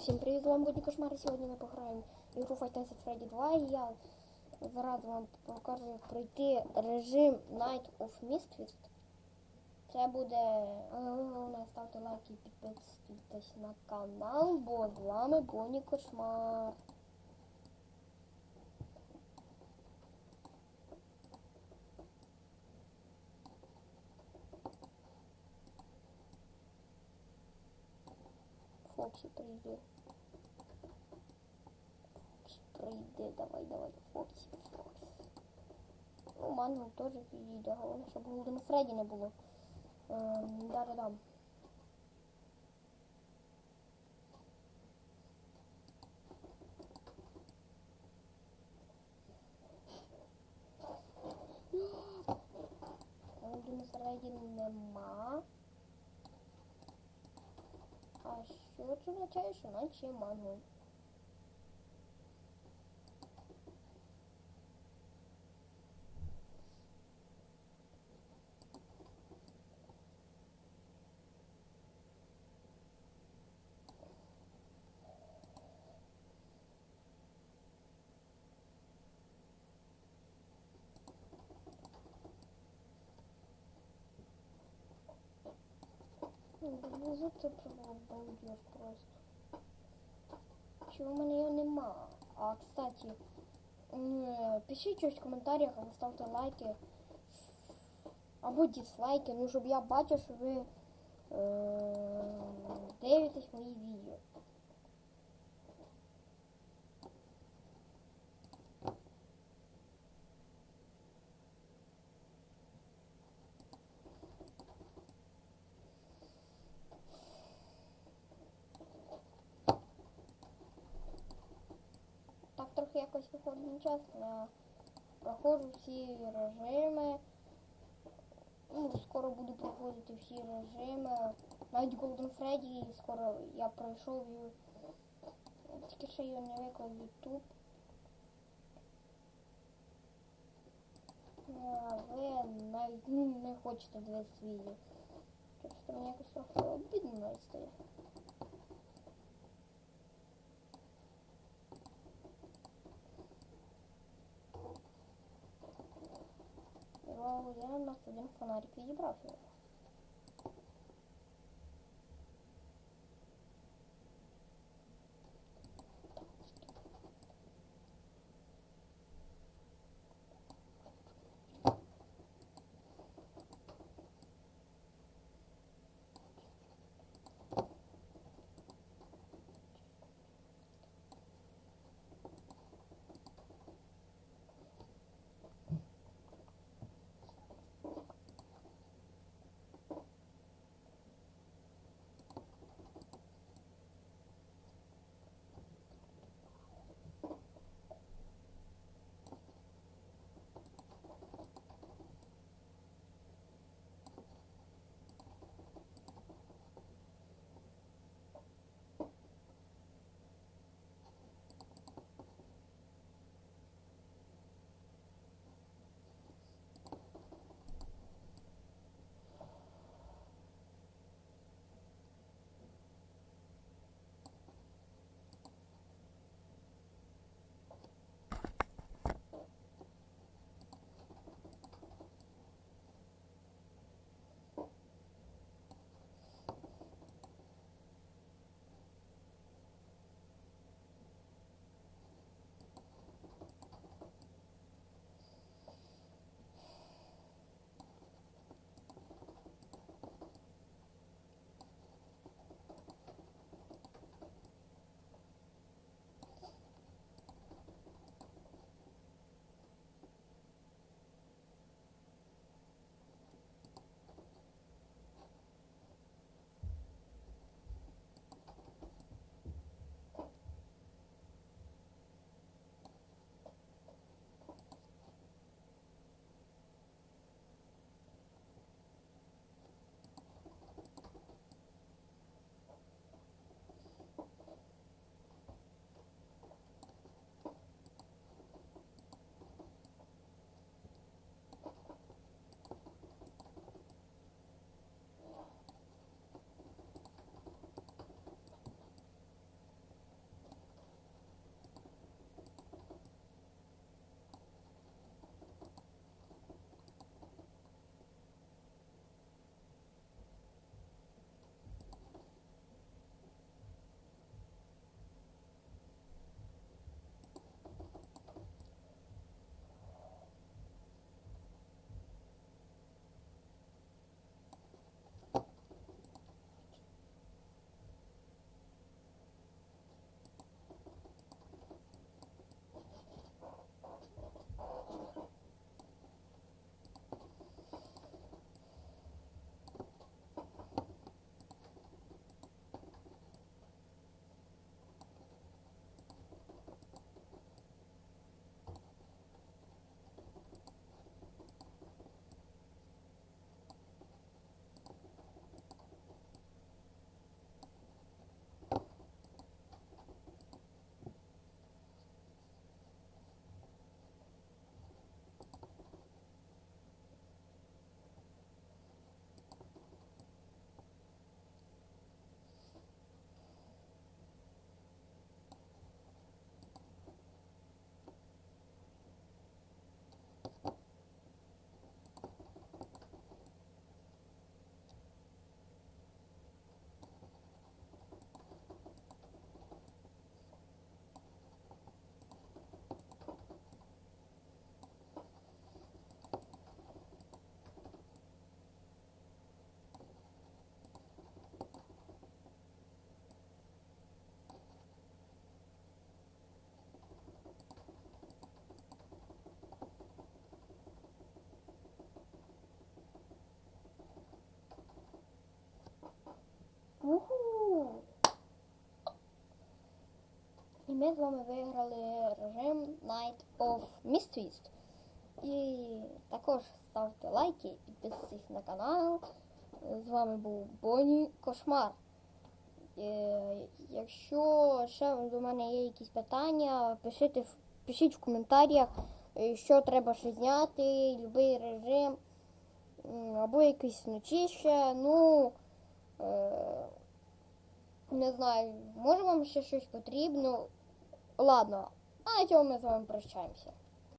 Всім привіт, з вами Будні Кошмари. Сьогодні ми пограємо ігру Five Nights Freddy 2 і я зараз вам покажу, пройти режим Night of Misfits. Це буде, головне ставте лайки і підписуйтесь на канал, бо з вами Бонні Кошмар. Фоксі прийди. Прийди, давай, давай, Фоксі, Фоксі. Ну, Мангл теж підійде, головне, щоб Голден Фредді не було. Ем, далі дам. Голден нема. А що це означає, що наче мангл? Внизу це балдеж просто. Чого в мене його нема? А, кстати, пишіть щось в коментарях або ставте лайки. Або дизлайки, ну щоб я бачив, що ви е, дивитесь мої відео. Так трохи Я проходжу всі режими. Ну, скоро буду проходити всі режими. Навіть Golden Freddy скоро я пройшов його. Тільки ще його не виклав YouTube. А ви навіть ну, не хочете дивитися відео. Просто мені якось трохи обідно стає. Вау, я на один фонарик відібрав його. Ми з вами виграли режим Night of Mysteries. І також ставте лайки, підписуйтесь на канал. З вами був Боні Кошмар. Е, Якщо ще до мене є якісь питання, пишіть, пишіть в коментарях, е, що треба ще зняти, будь-який режим, або якийсь вночі ще. Ну, е, не знаю, може вам ще щось потрібно. Ладно, а на цьому ми з вами прощаємося.